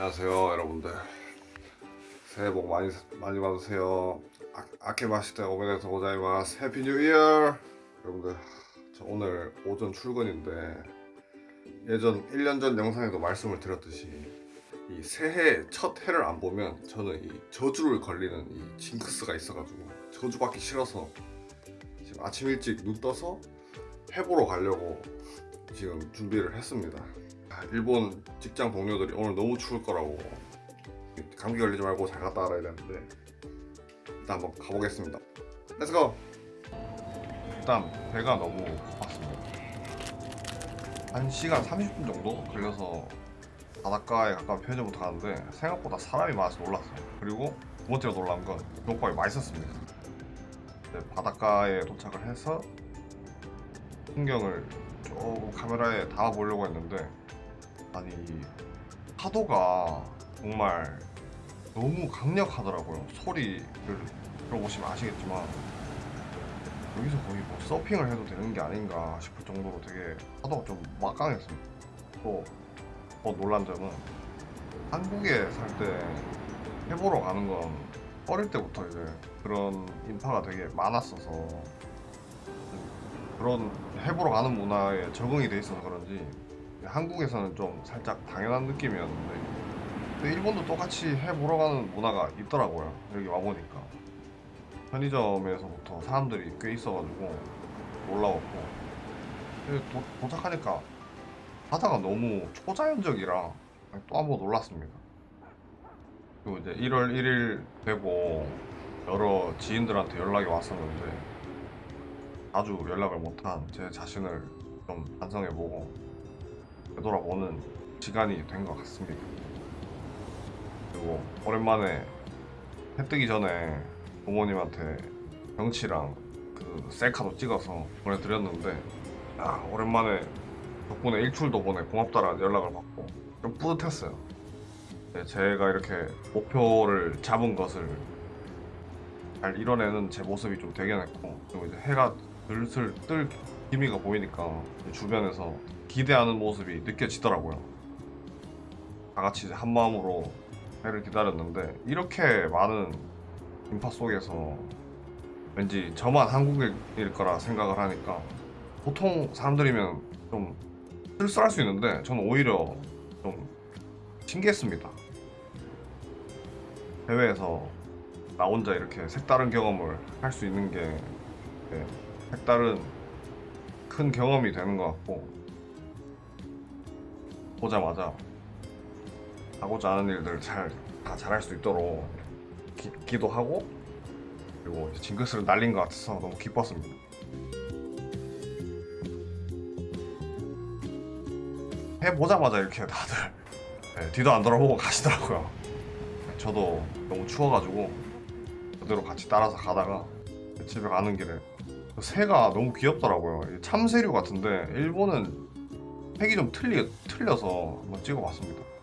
안녕하세요 여러분들. 새해 복 많이 많이 받으세요. 아, あけましておめでとうございます Happy New Year 여러분들 저 오늘 오전 출근인데 예전 1년 전 영상에도 말씀을 드렸듯이 이 새해 첫 해를 안 보면 저는 이 저주를 걸리는 이 징크스가 있어가지고 저주 받기 싫어서 지금 아침 일찍 눈 떠서 해 보러 가려고 지금 준비를 했습니다. 아, 일본 직장 동료들이 오늘 너무 추울 거라고. 감기 걸리지 말고 잘 갔다 와라. 이랬는데 일단 한번 가보겠습니다. Let's go 일단 배가 너무 고팠습니다. 1시간 30분 정도 걸려서 바닷가에 가까운 편의점부터 가는데 생각보다 사람이 많아서 놀랐어요. 그리고 두 번째로 놀란 건 족발이 맛있었습니다. 네, 바닷가에 도착을 해서 풍경을 조금 카메라에 담아보려고 했는데 아니 이 파도가 정말 너무 강력하더라고요 소리를. 들어보시면 아시겠지만 여기서 거의 뭐 서핑을 해도 되는 게 아닌가 싶을 정도로 되게 파도가 좀 막강했습니다. 또 더 놀란 점은 한국에 살 때 해보러 가는 건 어릴 때부터 이제 그런 인파가 되게 많았어서 그런 해보러 가는 문화에 적응이 돼 있어서 그런지 한국에서는 좀 살짝 당연한 느낌이었는데 근데 일본도 똑같이 해보러 가는 문화가 있더라고요 여기 와보니까. 편의점에서부터 사람들이 꽤 있어가지고 놀라웠고. 도, 도착하니까 바다가 너무 초자연적이라 또 한 번 놀랐습니다. 그리고 이제 1월 1일 되고 여러 지인들한테 연락이 왔었는데 아주 연락을 못한 제 자신을 좀 반성해보고 되돌아보는 시간이 된 것 같습니다. 그리고 오랜만에 해 뜨기 전에 부모님한테 경치랑 그 셀카도 찍어서 보내드렸는데 아 오랜만에 덕분에 일출도 보내 고맙다라는 연락을 받고 좀 뿌듯했어요. 네, 제가 이렇게 목표를 잡은 것을 잘 이뤄내는 제 모습이 좀 대견했고 그리고 이제 해가 슬슬 뜰 기미가 보이니까 주변에서 기대하는 모습이 느껴지더라고요. 다 같이 한 마음으로 해를 기다렸는데 이렇게 많은 인파 속에서 왠지 저만 한국일 거라 생각을 하니까 보통 사람들이면 좀 쓸쓸할 수 있는데 저는 오히려 좀 신기했습니다. 해외에서 나 혼자 이렇게 색다른 경험을 할 수 있는 게 네, 색다른 큰 경험이 되는 것 같고 보자마자 하고자 하는 일들 잘다 잘할 수 있도록 기, 기도하고 그리고 징크스를 날린 것 같아서 너무 기뻤습니다. 해보자마자 이렇게 다들 네, 뒤도 안 돌아보고 가시더라고요. 저도 너무 추워가지고 그대로 같이 따라서 가다가 집에 가는 길에 새가 너무 귀엽더라고요. 참새류 같은데 일본은 색이 좀 틀리, 틀려서 한번 찍어봤습니다.